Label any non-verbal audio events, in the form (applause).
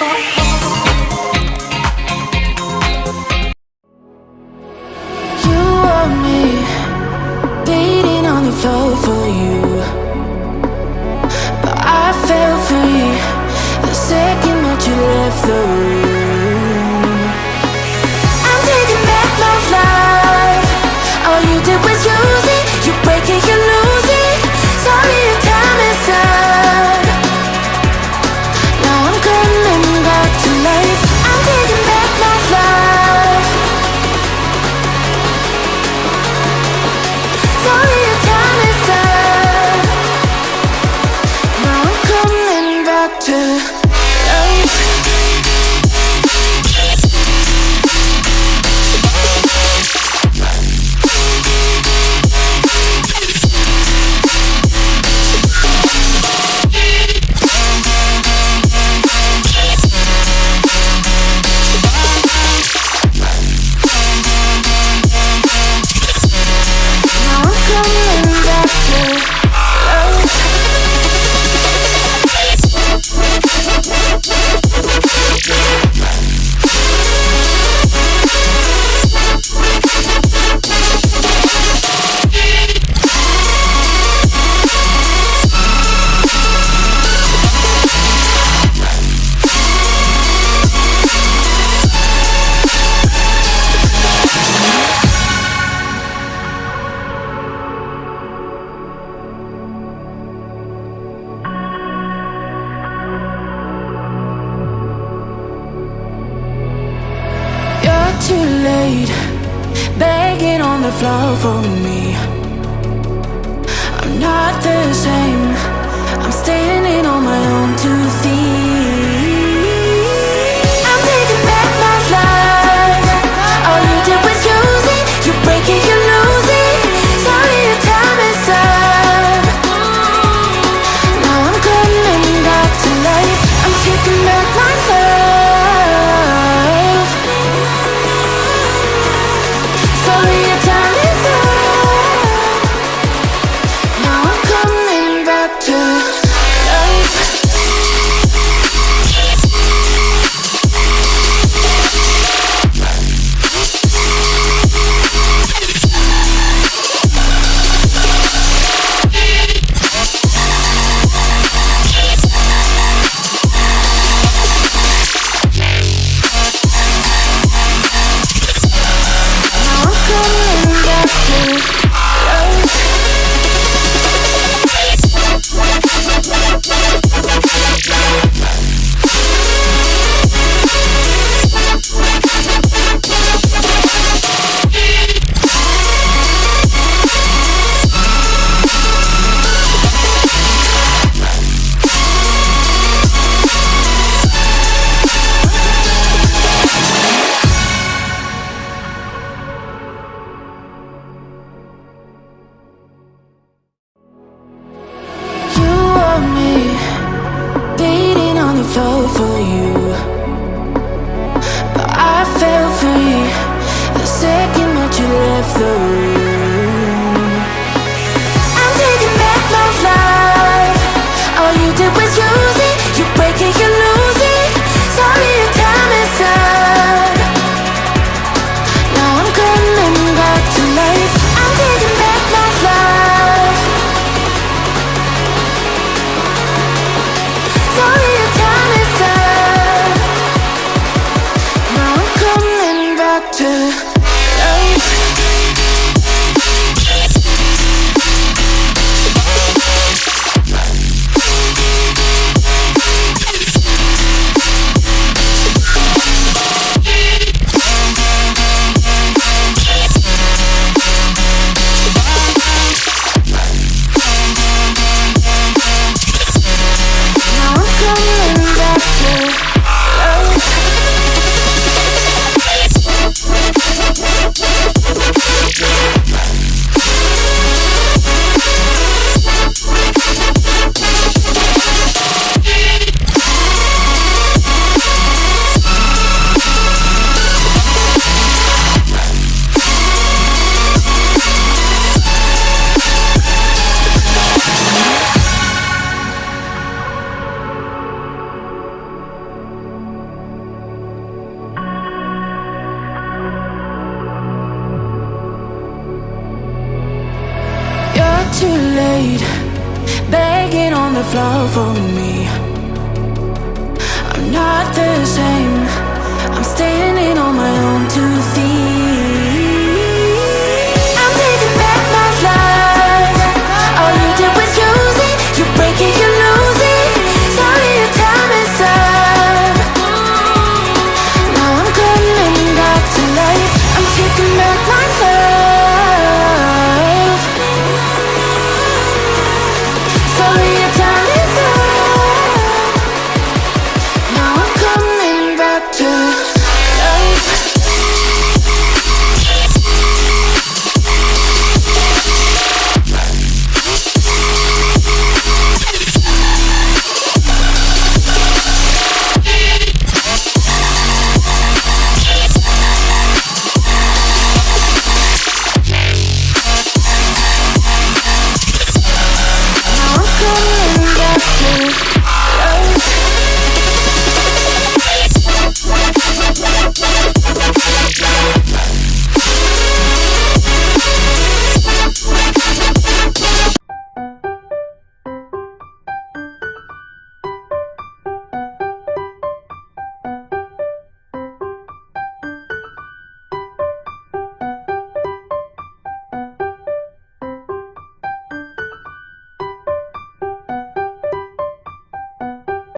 Bye. (laughs) have love for me. I'm not the same. Begging on the floor for me. I'm not the same. I'm standing on my own two feet.